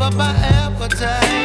up my appetite.